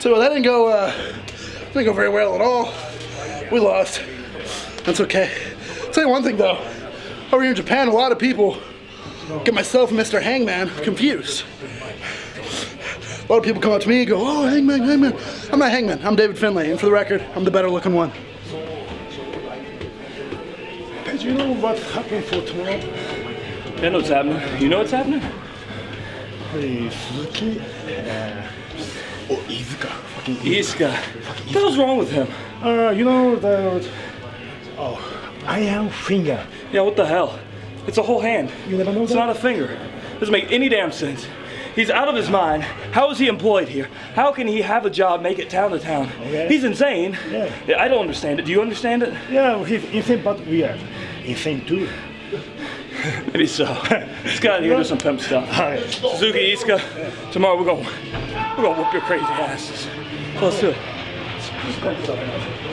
So that didn't go, uh, didn't go very well at all. We lost. That's okay. I'll tell you one thing though. Over here in Japan, a lot of people get myself and Mr. Hangman confused. A lot of people come up to me and go, oh, Hangman, Hangman. I'm not Hangman, I'm David Finlay, and for the record, I'm the better looking one. Do you know what happened for tomorrow? I know what's happening. You know what's happening? Hey, Suzuki. Uh, oh, Iizuka. Fucking Iska. What the wrong with him? Uh, you know the. Oh, Iron Finger. Yeah, what the hell? It's a whole hand. You never know It's that? not a finger. Doesn't make any damn sense. He's out of his mind. How is he employed here? How can he have a job, make it town to town? Okay. He's insane. Yeah. I don't understand it. Do you understand it? Yeah, he's insane but weird. Insane too. Maybe so. Let's get out here and do some pimp stuff. Alright. Suzuki, Iska, tomorrow we're going we're gonna whoop your crazy asses. So let's do it.